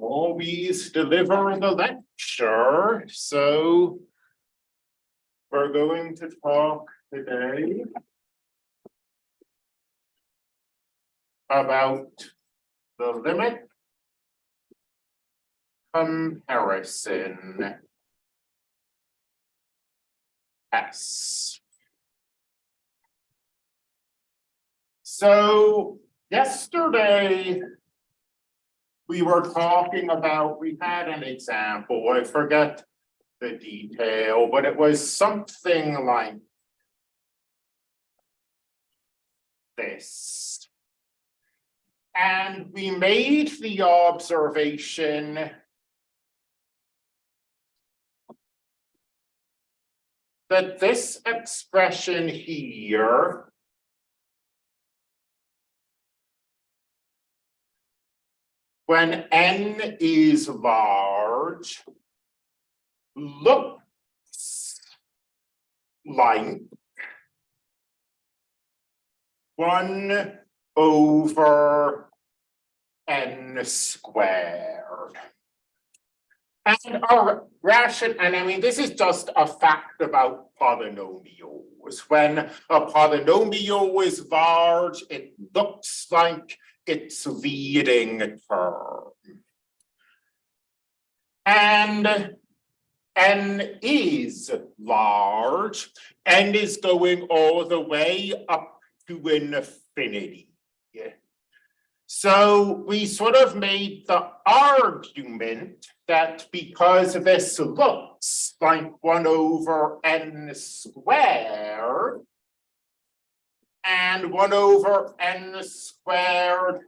always deliver the lecture, so we're going to talk today about the limit comparison S. So yesterday, we were talking about, we had an example, I forget the detail, but it was something like this. And we made the observation that this expression here when n is large looks like one over n squared. And our ration, and I mean, this is just a fact about polynomials. When a polynomial is large, it looks like its leading term. And n is large, and is going all the way up to infinity. So we sort of made the argument that because this looks like one over n squared and one over n squared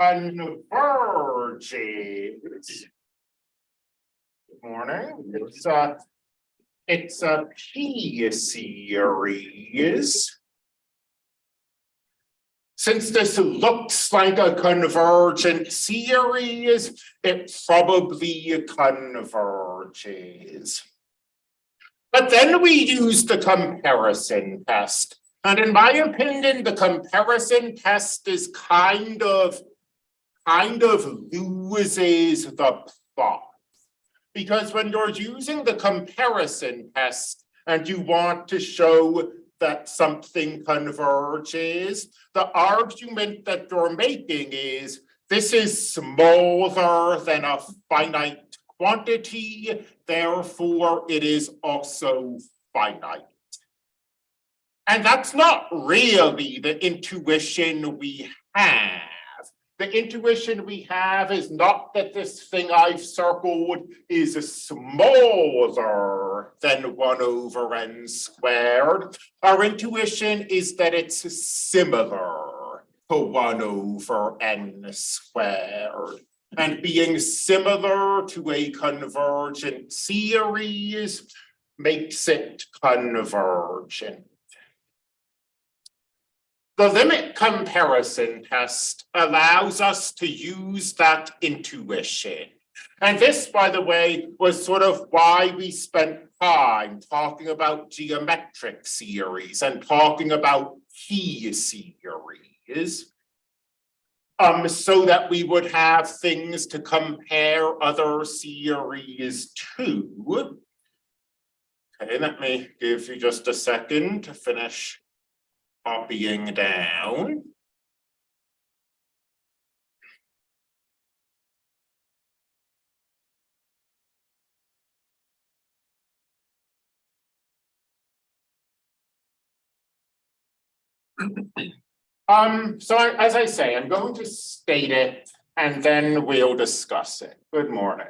converges. Good morning, it's a, it's a P series. Since this looks like a convergent series, it probably converges. But then we use the comparison test. And in my opinion, the comparison test is kind of, kind of loses the plot. Because when you're using the comparison test and you want to show that something converges, the argument that you're making is this is smaller than a finite quantity, therefore it is also finite. And that's not really the intuition we have. The intuition we have is not that this thing I've circled is smaller than one over n squared. Our intuition is that it's similar to one over n squared. And being similar to a convergent series makes it convergent. The limit comparison test allows us to use that intuition. And this, by the way, was sort of why we spent time talking about geometric series and talking about P series. Um, so that we would have things to compare other series to. Okay, let me give you just a second to finish copying down. Um, so I- as I say, I'm going to state it and then we'll discuss it. Good morning.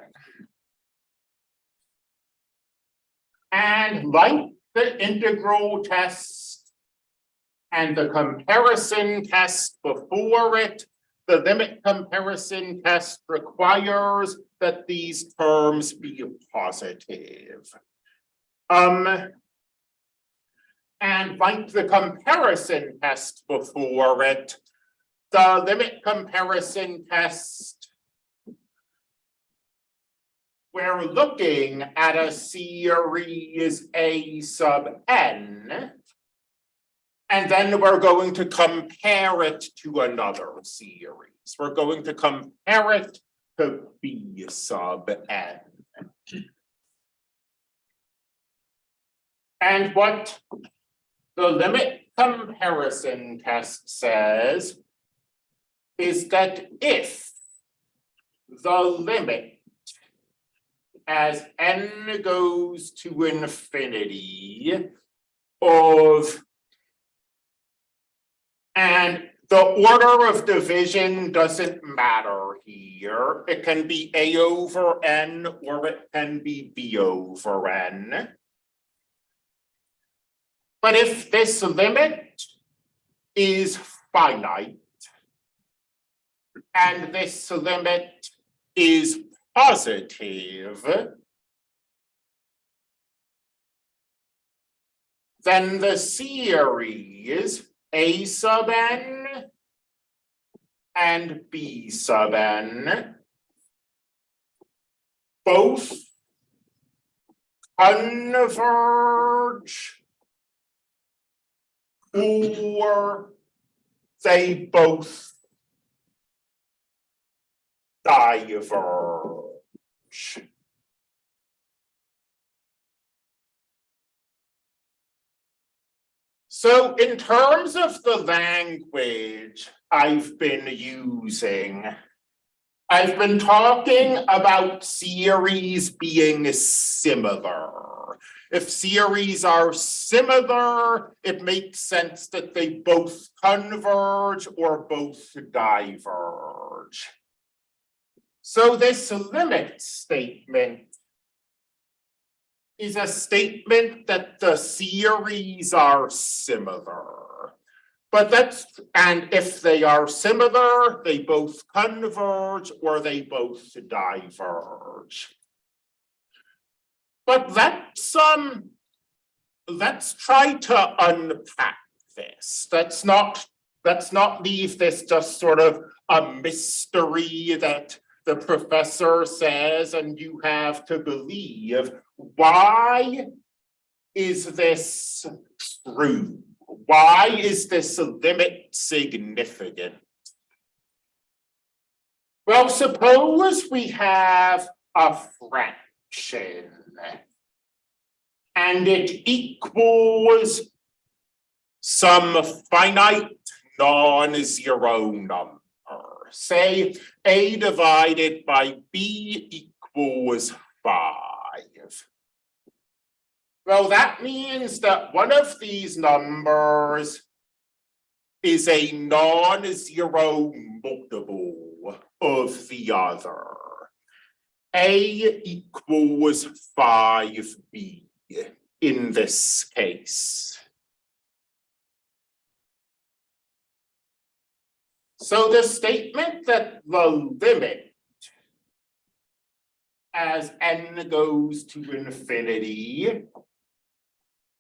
And like the integral test and the comparison test before it, the limit comparison test requires that these terms be positive. Um, and like the comparison test before it, the limit comparison test. We're looking at a series A sub n. And then we're going to compare it to another series. We're going to compare it to B sub n. And what the limit comparison test says is that if the limit as n goes to infinity of and the order of division doesn't matter here. It can be A over N or it can be B over N. But if this limit is finite and this limit is positive, then the series A sub n and B sub n both converge or they both diverge. So in terms of the language I've been using, I've been talking about series being similar. If series are similar, it makes sense that they both converge or both diverge. So this limit statement is a statement that the series are similar. But that's, and if they are similar, they both converge or they both diverge. But let's um, let's try to unpack this. Let's not, let's not leave this just sort of a mystery that the professor says and you have to believe. Why is this true? Why is this limit significant? Well, suppose we have a fraction and it equals some finite non-zero number. Say A divided by B equals five. Well, that means that one of these numbers is a non-zero multiple of the other. A equals five B in this case. So the statement that the limit as n goes to infinity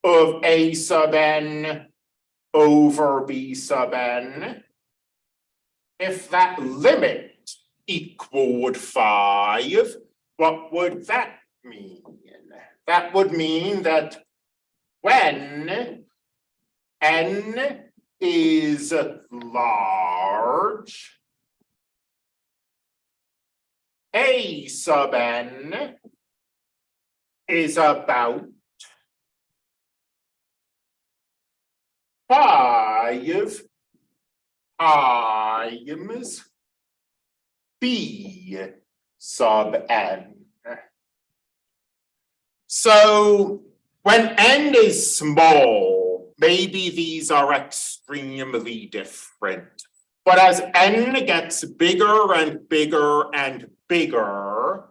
of a sub n over b sub n, if that limit equaled five, what would that mean? That would mean that when n is large, a sub n is about five times b sub n. So when n is small, maybe these are extremely different. But as n gets bigger and bigger and bigger,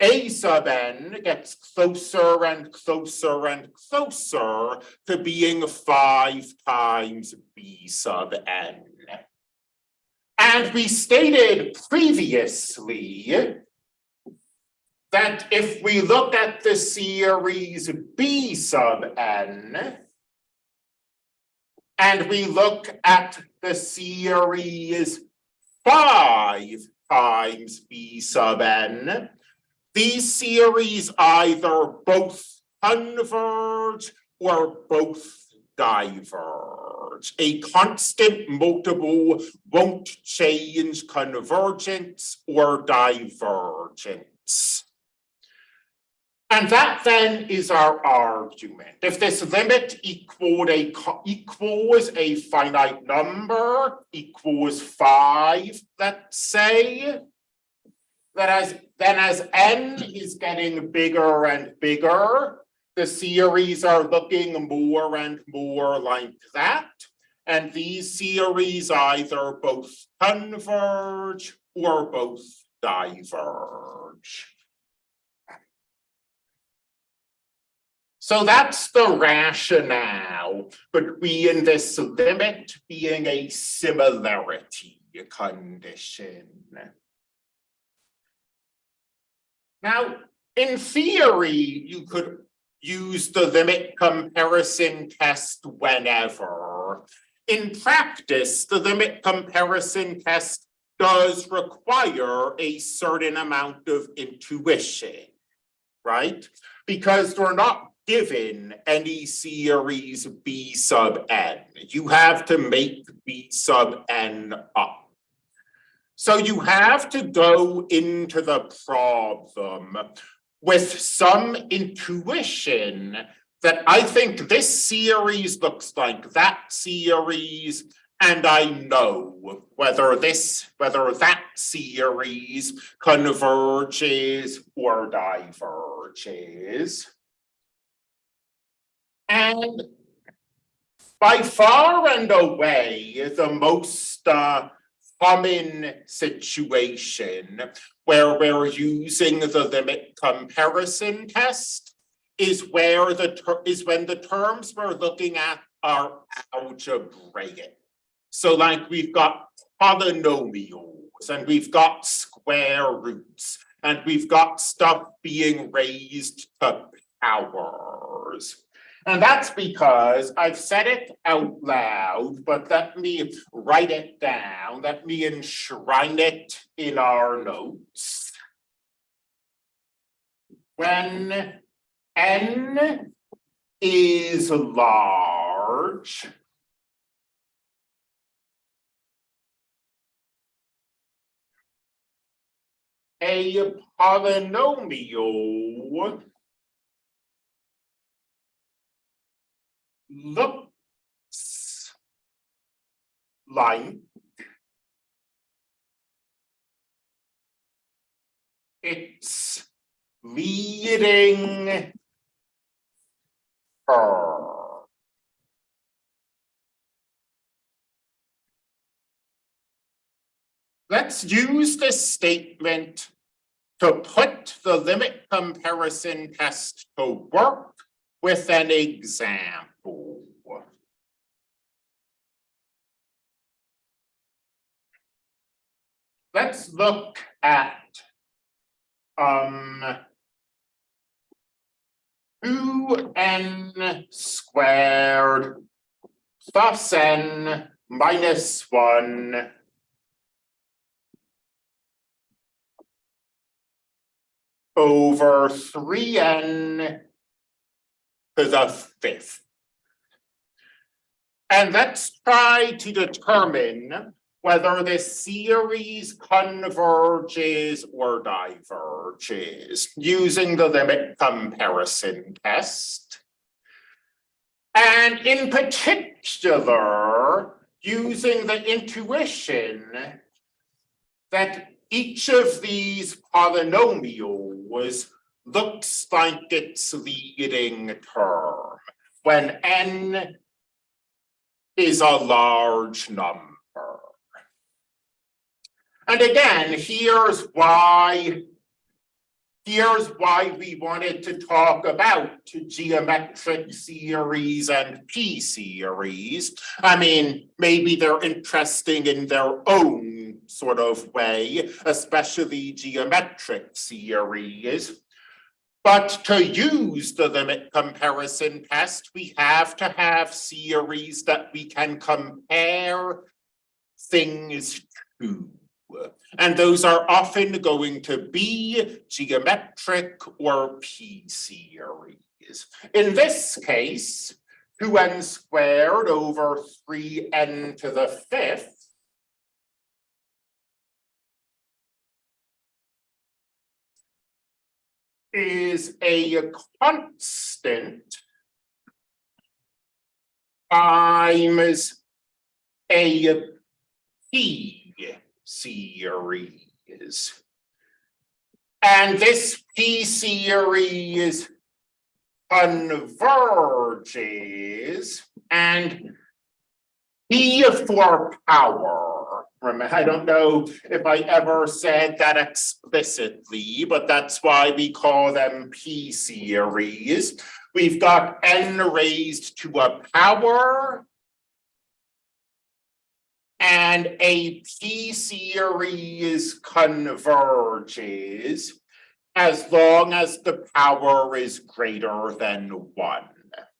a sub n gets closer and closer and closer to being five times b sub n. And we stated previously that if we look at the series b sub n, and we look at the series five times b sub n, these series either both converge or both diverge. A constant multiple won't change convergence or divergence. And that then is our argument. If this limit a equals a finite number equals five, let's say. That as then as n is getting bigger and bigger, the series are looking more and more like that. And these series either both converge or both diverge. So that's the rationale between this limit being a similarity condition. Now, in theory, you could use the limit comparison test whenever. In practice, the limit comparison test does require a certain amount of intuition, right? Because we're not given any series B sub n. You have to make B sub n up. So you have to go into the problem with some intuition that I think this series looks like that series, and I know whether this, whether that series converges or diverges. And by far and away, the most uh, common situation where we're using the limit comparison test is where the is when the terms we're looking at are algebraic. So like we've got polynomials and we've got square roots and we've got stuff being raised to powers. And that's because I've said it out loud, but let me write it down, let me enshrine it in our notes. When n is large. A polynomial looks like it's leading Let's use this statement to put the limit comparison test to work with an example. Let's look at um two n squared plus n minus one over three n to the fifth. And let's try to determine whether this series converges or diverges using the limit comparison test. And in particular, using the intuition that each of these polynomials looks like its leading term when n is a large number. And again, here's why here's why we wanted to talk about geometric series and p series. I mean, maybe they're interesting in their own sort of way, especially geometric series. But to use the limit comparison test, we have to have series that we can compare things to. And those are often going to be geometric or P series. In this case, two n squared over three n to the fifth. Is a constant. Times a p series. And this p series converges and P for power. Remember, I don't know if I ever said that explicitly, but that's why we call them P series. We've got n raised to a power and a P series converges as long as the power is greater than one.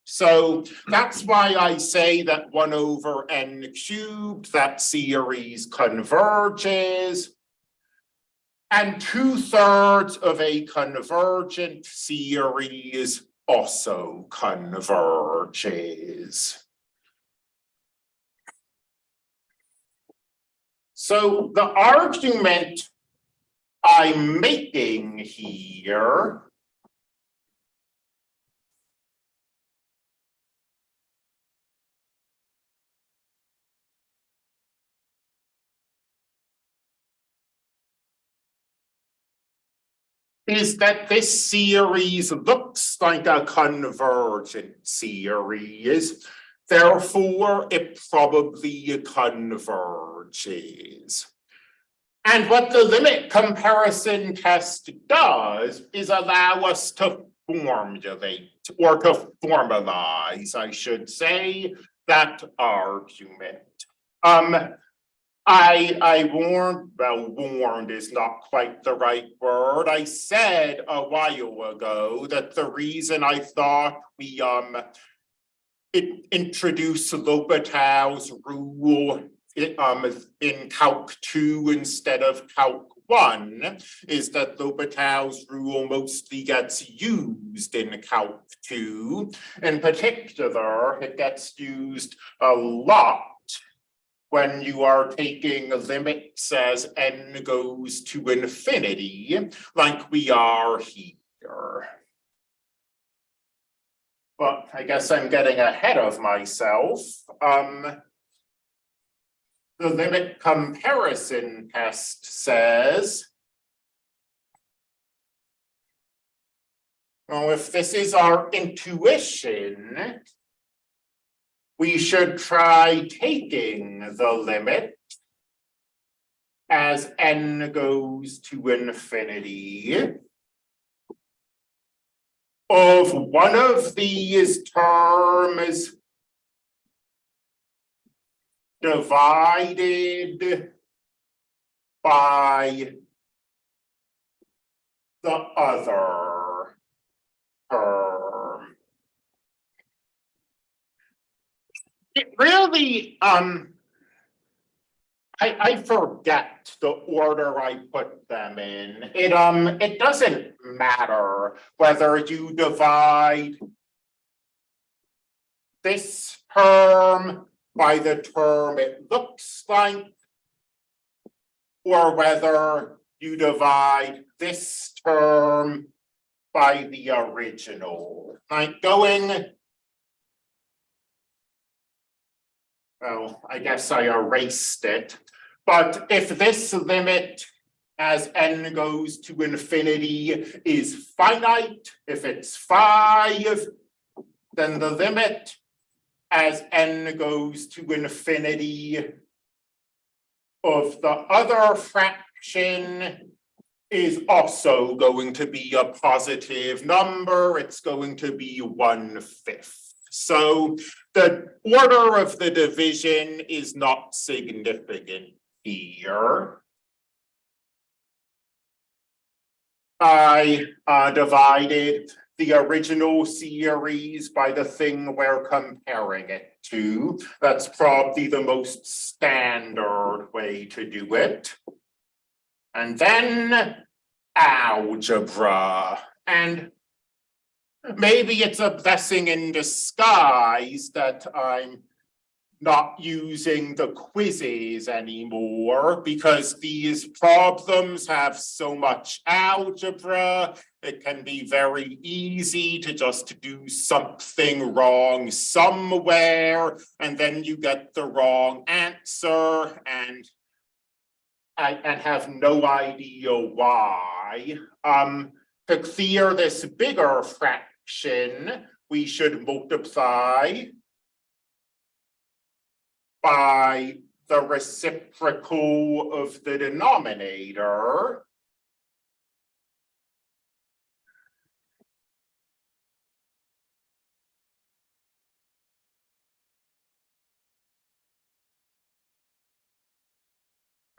So that's why I say that one over n cubed, that series converges. And two thirds of a convergent series also converges. So the argument I'm making here is that this series looks like a convergent series. Therefore, it probably converges. And what the limit comparison test does is allow us to formulate or to formalize, I should say, that argument. Um, I, I warned, well, warned is not quite the right word. I said a while ago that the reason I thought we, um, it introduced L'Hopital's rule um, in Calc two instead of Calc one is that L'Hopital's rule mostly gets used in Calc two. In particular, it gets used a lot when you are taking limits as n goes to infinity, like we are here. But I guess I'm getting ahead of myself. Um, the limit comparison test says well, if this is our intuition, we should try taking the limit as n goes to infinity of one of these terms divided by the other term. It really, um, I, I forget the order I put them in. It, um, it doesn't matter whether you divide this term by the term it looks like, or whether you divide this term by the original, like going. Well, I guess I erased it, but if this limit as n goes to infinity is finite, if it's five, then the limit as n goes to infinity of the other fraction is also going to be a positive number. It's going to be one fifth. So the order of the division is not significant here. I uh, divided the original series by the thing we're comparing it to. That's probably the most standard way to do it. And then algebra. And maybe it's a blessing in disguise that I'm not using the quizzes anymore because these problems have so much algebra. It can be very easy to just do something wrong somewhere and then you get the wrong answer and and have no idea why. Um, to clear this bigger fraction, we should multiply by the reciprocal of the denominator.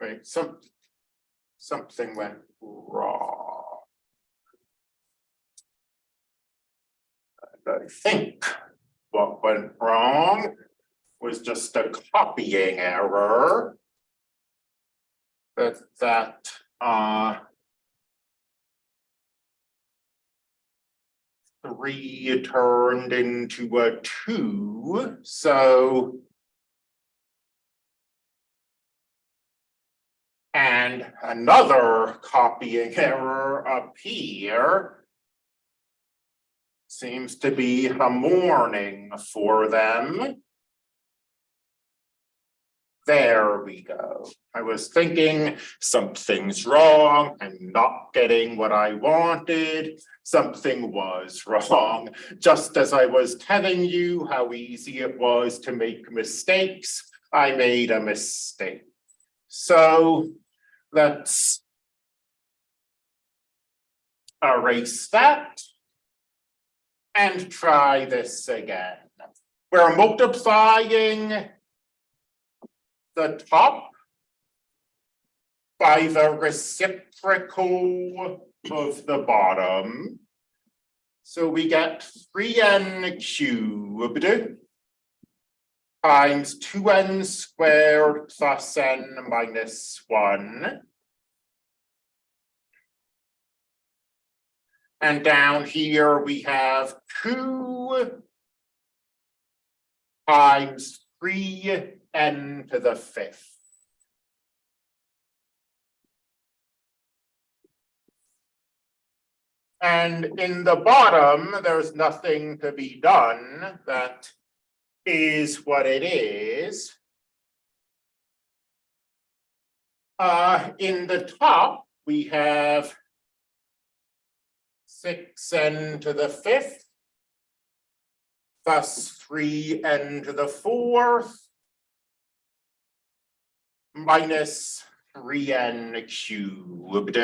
Right, some, something went wrong. I think what went wrong was just a copying error. That that uh. Three turned into a two, so. And another copying error up here. Seems to be a morning for them. There we go. I was thinking something's wrong. I'm not getting what I wanted. Something was wrong. Just as I was telling you how easy it was to make mistakes, I made a mistake. So let's erase that and try this again. We're multiplying the top by the reciprocal of the bottom. So we get three n cubed times two n squared plus n minus one. And down here we have two times three n to the fifth. And in the bottom, there's nothing to be done. That is what it is. Uh, in the top, we have six n to the fifth plus three n to the fourth minus three n cubed.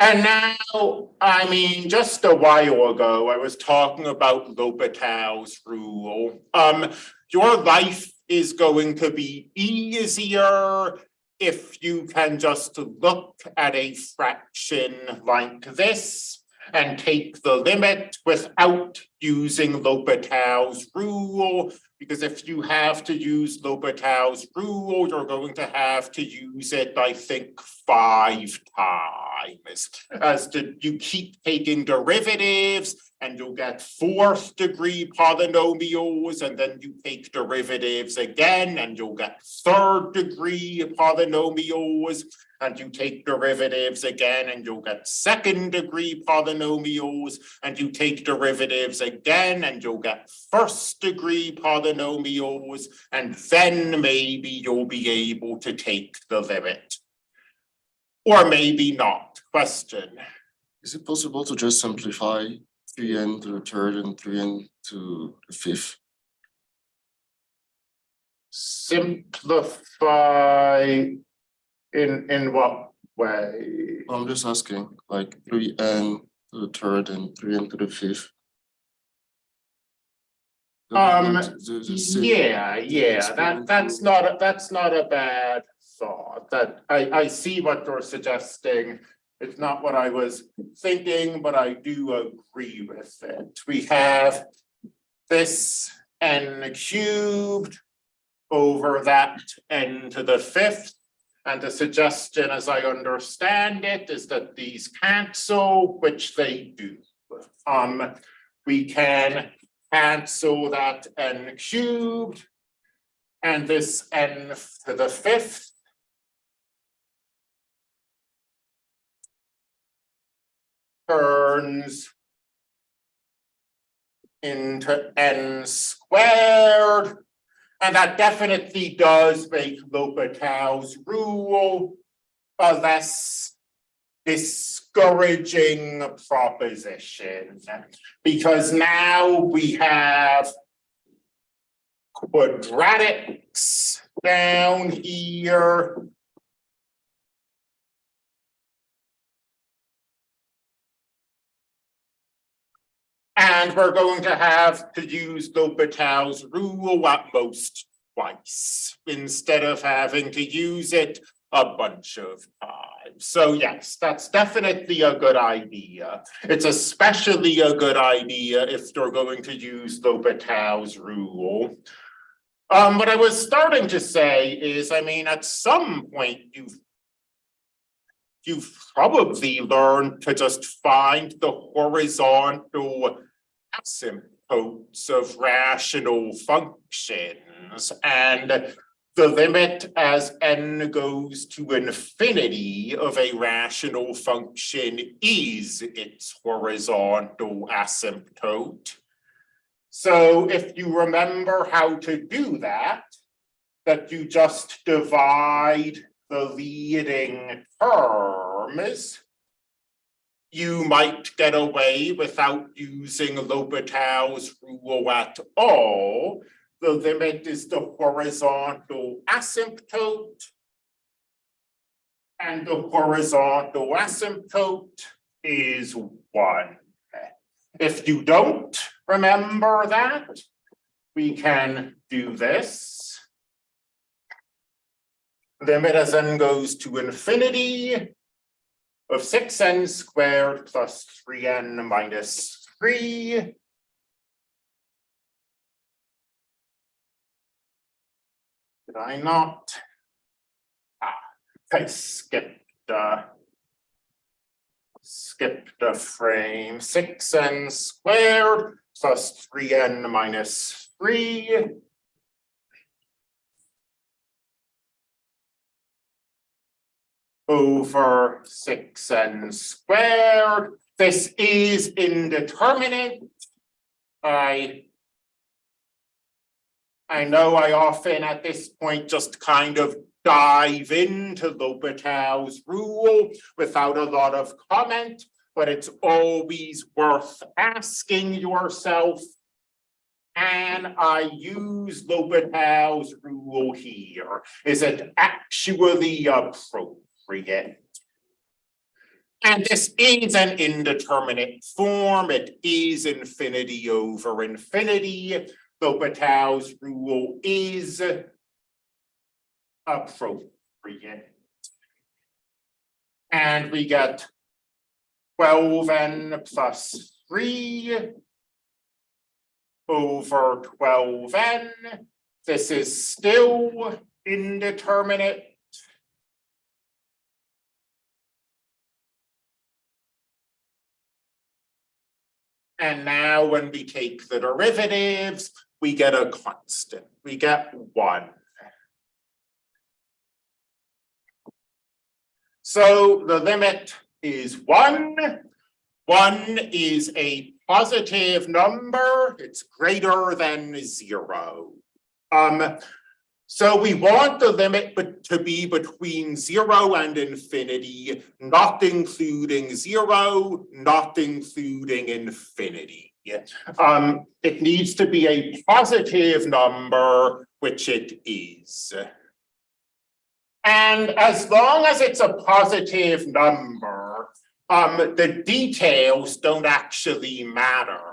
And now, I mean, just a while ago, I was talking about L'Hopital's rule. Um, your life is going to be easier if you can just look at a fraction like this and take the limit without using L'Hopital's rule because if you have to use L'Hopital's rule, you're going to have to use it, I think, five times. As to you keep taking derivatives and you'll get fourth degree polynomials and then you take derivatives again and you'll get third degree polynomials and you take derivatives again and you'll get second degree polynomials and you take derivatives again and you'll get first degree polynomials and then maybe you'll be able to take the limit. Or maybe not, question. Is it possible to just simplify three n to the third and three n to the fifth? Simplify in, in what way? I'm just asking, like three n to the third and three n to the fifth. Um, moment- the- the same- Yeah, yeah, that, that's not, a that's not a bad thought, that I, I see what you're suggesting. It's not what I was thinking, but I do agree with it. We have this n cubed over that n to the fifth. And the suggestion, as I understand it, is that these cancel, which they do. Um, we can cancel that n cubed. And this n to the fifth. Turns. Into n squared. And that definitely does make L'Hopital's rule a less discouraging proposition. Because now we have quadratics down here. And we're going to have to use L'Hopital's rule at most twice, instead of having to use it a bunch of times. So yes, that's definitely a good idea. It's especially a good idea if you're going to use L'Hopital's rule. Um, what I was starting to say is, I mean, at some point you've you've probably learned to just find the horizontal asymptotes of rational functions and the limit as n goes to infinity of a rational function is its horizontal asymptote. So if you remember how to do that, that you just divide the leading terms, you might get away without using L'Hopital's rule at all. The limit is the horizontal asymptote. And the horizontal asymptote is one. If you don't remember that, we can do this. Limit as n goes to infinity of six n squared plus three n minus three. Did I not? Ah, I skipped, uh. Skipped a frame, six n squared plus three n minus three. Over six n squared. This is indeterminate. I I know I often at this point just kind of dive into L'Hopital's rule without a lot of comment, but it's always worth asking yourself. Can I use L'Hopital's rule here? Is it actually appropriate? Appropriate. And this is an indeterminate form. It is infinity over infinity. L'Hopital's rule is appropriate. And we get twelve n plus three over twelve n. This is still indeterminate. And now when we take the derivatives, we get a constant, we get one. So the limit is one. One is a positive number, it's greater than zero. Um, so we want the limit to be between zero and infinity, not including zero, not including infinity. Um, it needs to be a positive number, which it is. And as long as it's a positive number, um, the details don't actually matter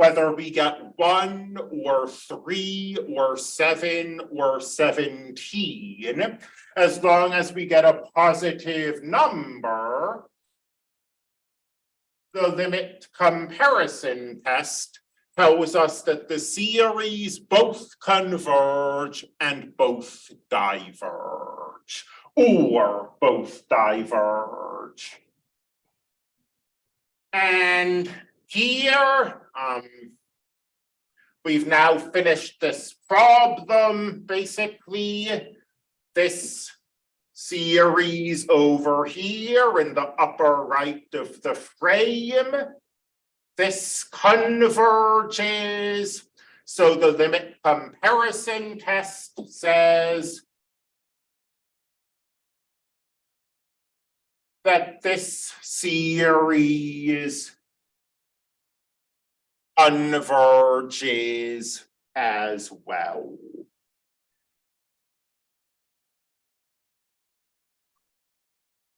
whether we get one or three or seven or seventeen, as long as we get a positive number, the limit comparison test tells us that the series both converge and both diverge, or both diverge. And here, um. We've now finished this problem, basically. This series over here in the upper right of the frame. This converges, so the limit comparison test says. That this series. Converges as well.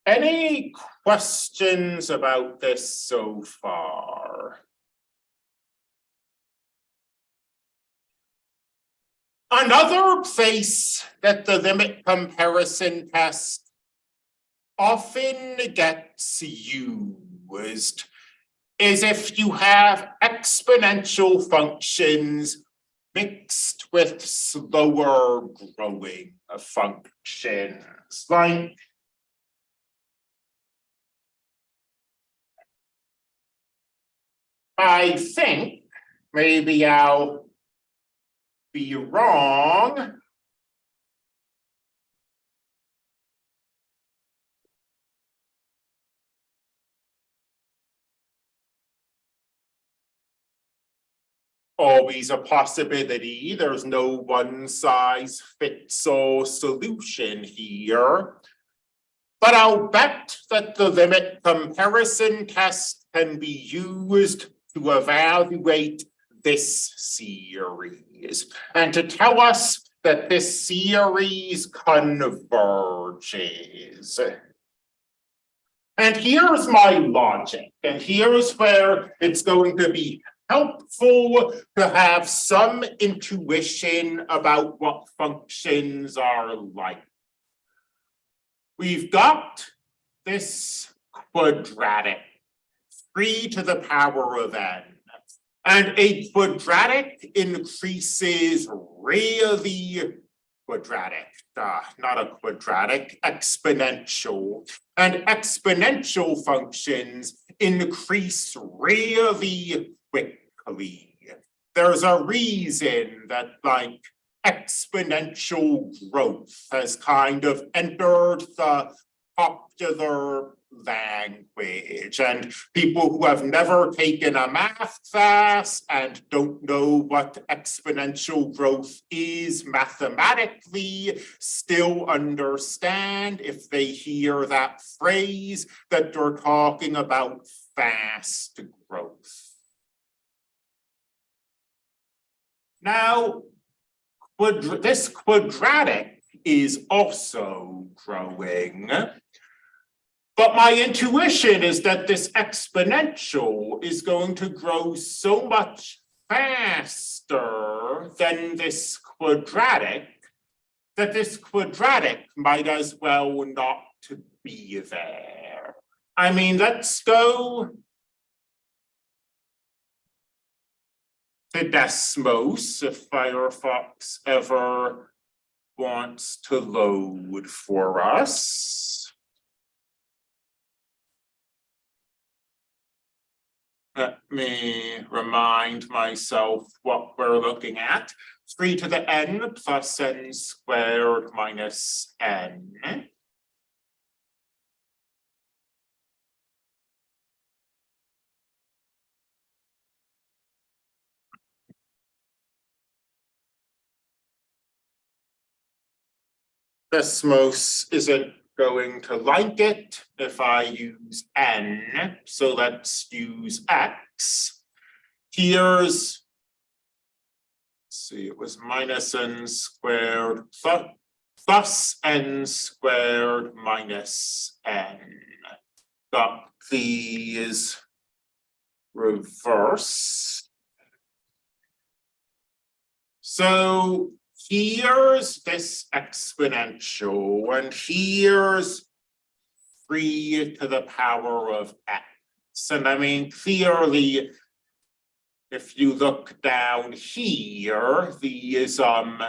Any questions about this so far? Another place that the limit comparison test often gets used is if you have exponential functions mixed with slower growing functions, like I think maybe I'll be wrong. Always a possibility, there's no one size fits all solution here. But I'll bet that the limit comparison test can be used to evaluate this series. And to tell us that this series converges. And here's my logic, and here's where it's going to be helpful to have some intuition about what functions are like. We've got this quadratic, three to the power of n. And a quadratic increases really quadratic, uh, not a quadratic, exponential. And exponential functions increase really quickly. There's a reason that like exponential growth has kind of entered the popular language and people who have never taken a math class and don't know what exponential growth is mathematically still understand if they hear that phrase that they're talking about fast growth. Now, this quadratic is also growing. But my intuition is that this exponential is going to grow so much faster than this quadratic that this quadratic might as well not be there. I mean, let's go Desmos if Firefox ever wants to load for us. Let me remind myself what we're looking at. Three to the n plus n squared minus n. Desmos isn't going to like it if I use n, so let's use x. Here's, see, it was minus n squared plus, plus n squared minus n. Got these reverse. So here's this exponential and here's three to the power of x. And I mean, clearly, if you look down here, these um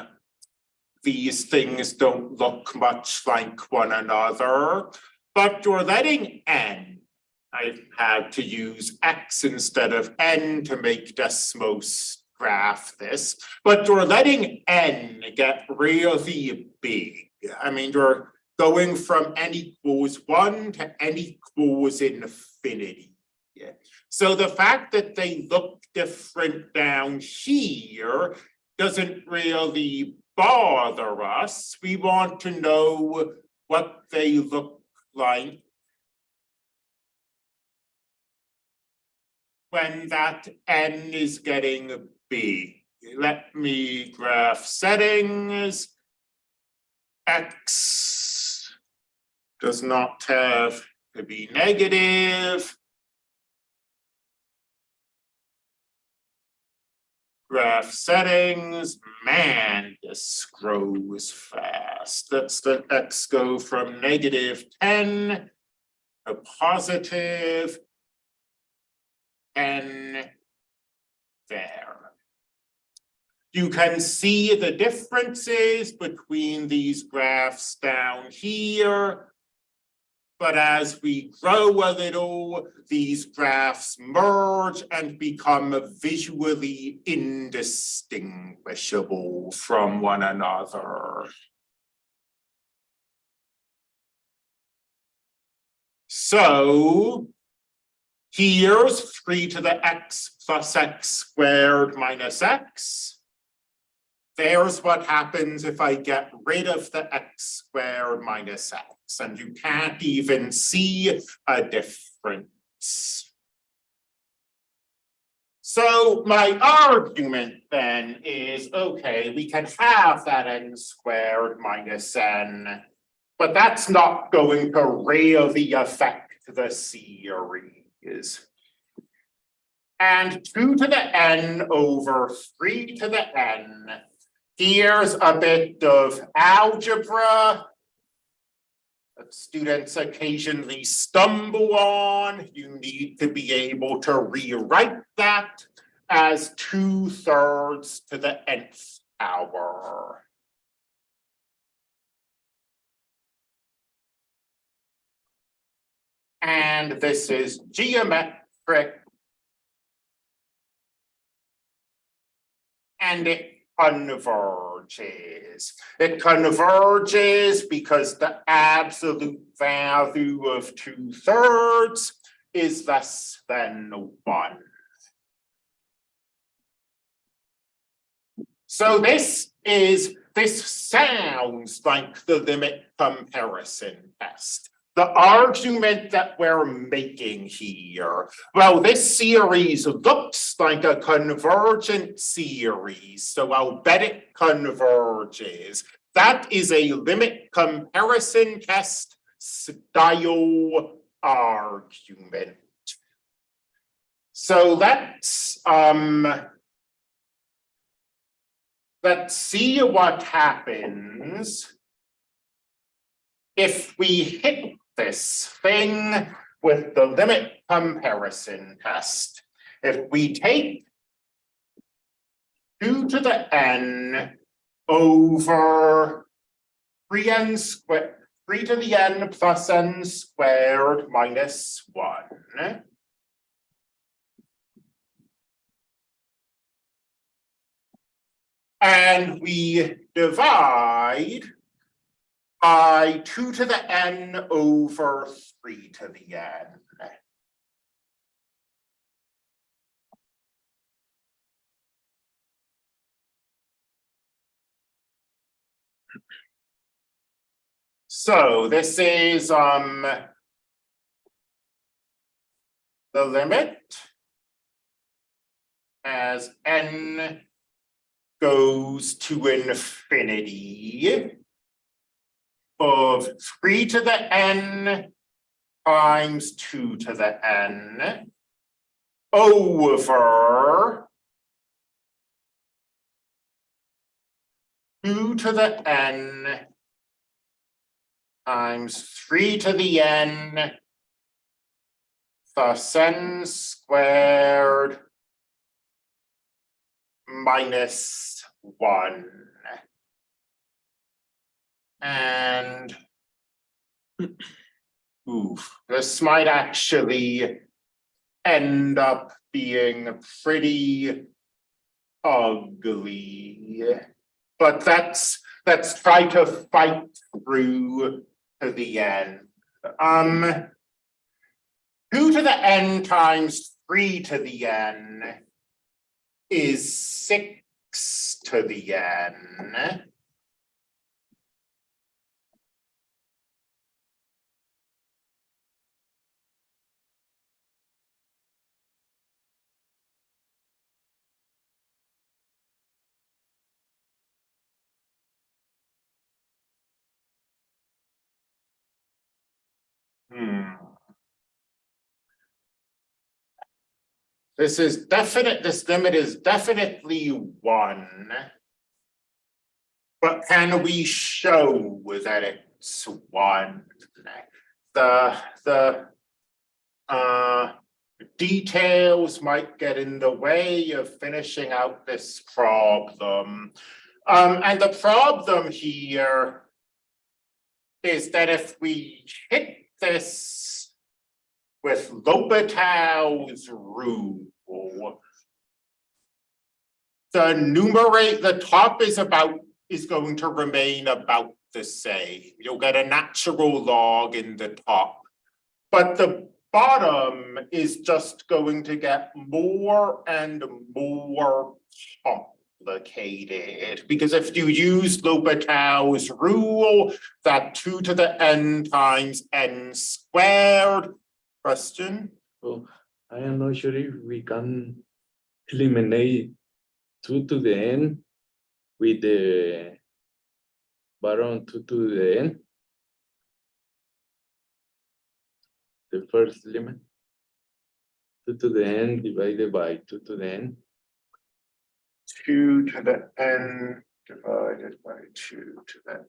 these things don't look much like one another, but you're letting n I had to use X instead of N to make Desmos graph this, but you're letting N get really big. I mean, you're going from N equals one to N equals infinity. So the fact that they look different down here doesn't really bother us. We want to know what they look like when that n is getting Let me graph settings. X does not have to be negative. Graph settings, man, this grows fast. Let's let X go from negative ten to positive n there. You can see the differences between these graphs down here. But as we grow a little, these graphs merge and become visually indistinguishable from one another. So here's three to the x plus x squared minus x. There's what happens if I get rid of the x squared minus x, and you can't even see a difference. So my argument then is, okay, we can have that n squared minus n, but that's not going to really affect the series. And two to the n over three to the n. Here's a bit of algebra. That students occasionally stumble on. You need to be able to rewrite that as two thirds to the nth power. And this is geometric. And it converges. It converges because the absolute value of two thirds is less than one. So this is, this sounds like the limit comparison test the argument that we're making here, well, this series looks like a convergent series, so I'll bet it converges. That is a limit comparison test style argument. So let's um let's see what happens if we hit this thing with the limit comparison test. If we take two to the n over three n squared, three to the n plus n squared minus one. And we divide by two to the n over three to the n. So this is um the limit as n goes to infinity of three to the n times two to the n over two to the n times three to the n plus n squared minus one. And Oof, This might actually end up being pretty ugly. But that's, let's try to fight through to the end. Um. Two to the n times three to the n is six to the n. Hmm. This is definite, this limit is definitely one. But can we show that it's one? The, the. Uh, details might get in the way of finishing out this problem. Um, and the problem here. Is that if we hit this with L'Hopital's rule. The numerate, the top is about, is going to remain about the same. You'll get a natural log in the top. But the bottom is just going to get more and more complicated. Because if you use L'Hopital's rule, that two to the n times n squared. Question? I am not sure if we can eliminate two to the n with the baron two to the n. The first limit. Two to the n divided by two to the n. Two to the n divided by two to the n.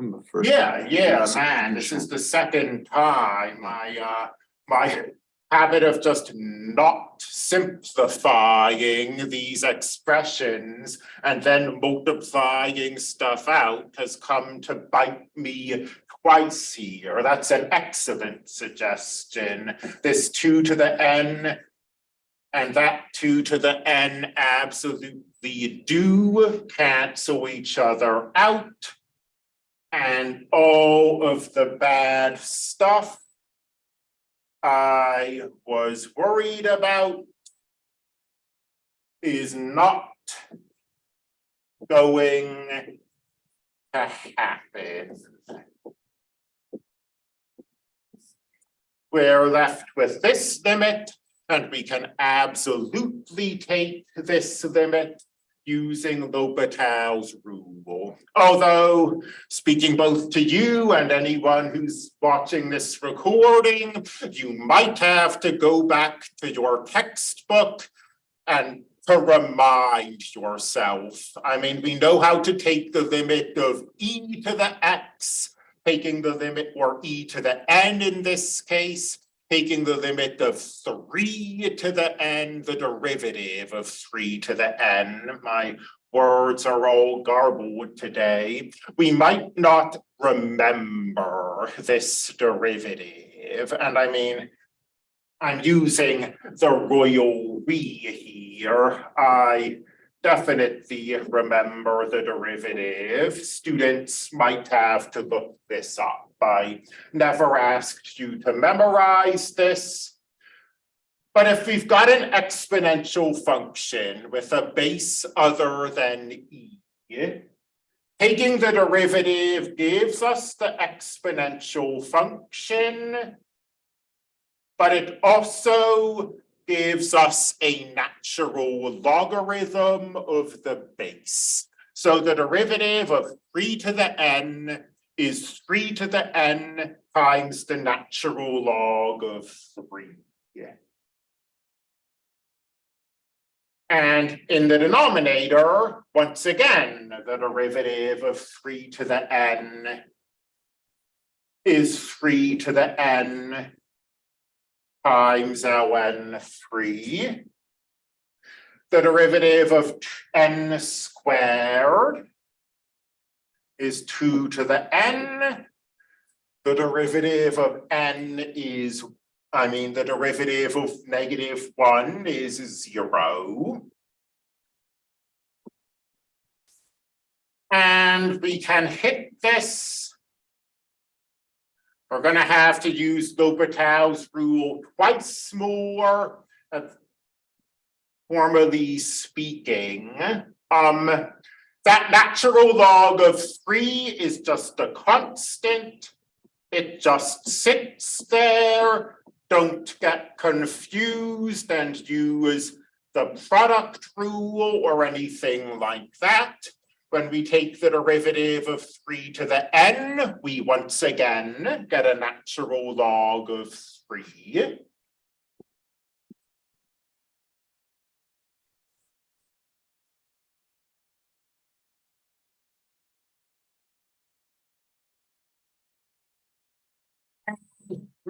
from the first. Yeah, yeah, man, this is the second time my uh, my habit of just not simplifying these expressions and then multiplying stuff out has come to bite me twice here. That's an excellent suggestion. This two to the n and that two to the n absolutely do cancel each other out. And all of the bad stuff I was worried about is not going to happen. We're left with this limit and we can absolutely take this limit using L'Hopital's rule. Although, speaking both to you and anyone who's watching this recording, you might have to go back to your textbook and to remind yourself. I mean, we know how to take the limit of e to the x, taking the limit or e to the n in this case, taking the limit of three to the n, the derivative of three to the n. My words are all garbled today. We might not remember this derivative, and I mean, I'm using the royal we here. I definitely remember the derivative. Students might have to look this up. I never asked you to memorize this. But if we've got an exponential function with a base other than e, taking the derivative gives us the exponential function. But it also gives us a natural logarithm of the base. So the derivative of three to the n is three to the n times the natural log of three. Yeah. And in the denominator, once again, the derivative of three to the n is three to the n times ln three. The derivative of n squared is two to the n the derivative of n is, I mean, the derivative of negative one is zero. And we can hit this. We're gonna have to use L'Hopital's rule twice more. Formally speaking, um, that natural log of three is just a constant. It just sits there. Don't get confused and use the product rule or anything like that. When we take the derivative of three to the n, we once again get a natural log of three.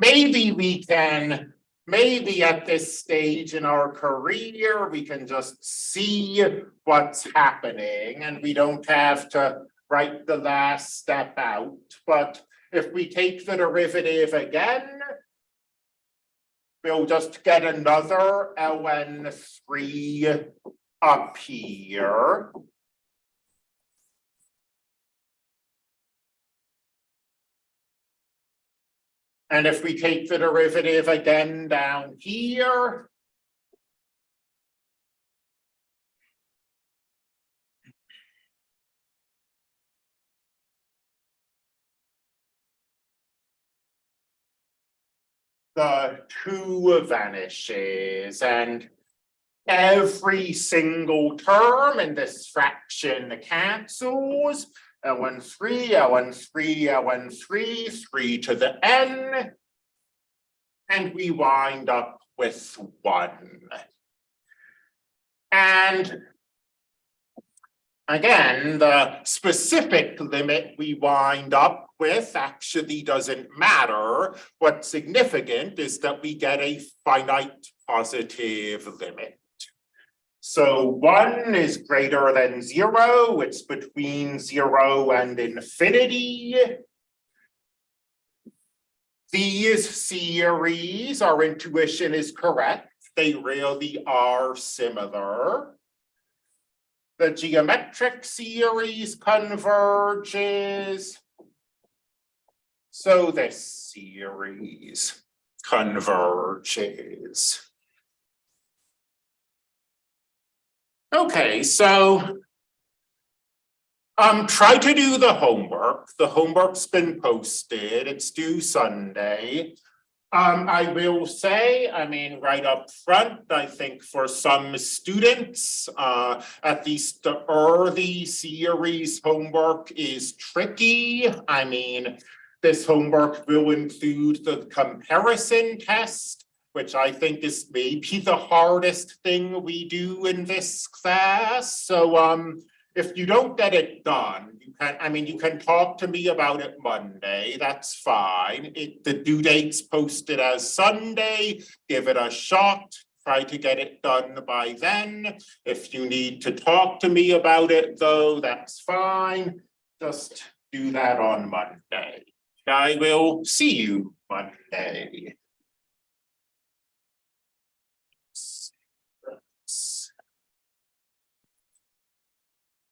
Maybe we can, maybe at this stage in our career, we can just see what's happening and we don't have to write the last step out, but if we take the derivative again, we'll just get another ln three up here. And if we take the derivative again down here. The two vanishes and every single term in this fraction cancels. Ln three, Ln three, Ln three, three to the n. And we wind up with one. And again, the specific limit we wind up with actually doesn't matter. What's significant is that we get a finite positive limit. So one is greater than zero, it's between zero and infinity. These series, our intuition is correct, they really are similar. The geometric series converges. So this series converges. Okay, so. Um, try to do the homework. The homework's been posted. It's due Sunday. Um, I will say, I mean, right up front, I think for some students, uh, at least the early series homework is tricky. I mean, this homework will include the comparison test which I think is maybe the hardest thing we do in this class. So um, if you don't get it done, you can, I mean, you can talk to me about it Monday, that's fine. It, the due date's posted as Sunday, give it a shot. Try to get it done by then. If you need to talk to me about it though, that's fine. Just do that on Monday. I will see you Monday.